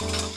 you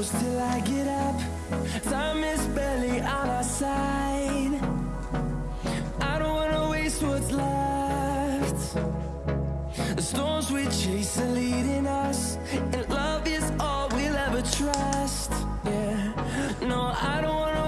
close till I get up. Time is barely on our side. I don't wanna waste what's left. The storms we chase are leading us And love is all we'll ever trust. Yeah, no, I don't wanna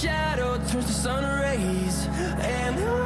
shadow turns to sun rays and I